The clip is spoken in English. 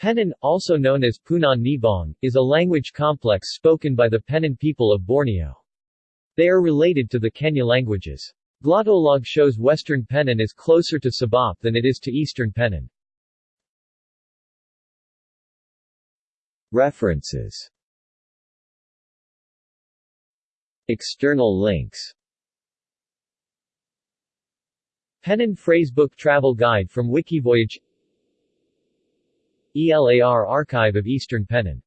Penan, also known as Punan Nibong, is a language complex spoken by the Penan people of Borneo. They are related to the Kenyah languages. Glottolog shows Western Penan is closer to Sabap than it is to Eastern Penan. References External links Penan Phrasebook Travel Guide from Wikivoyage ELAR Archive of Eastern Penan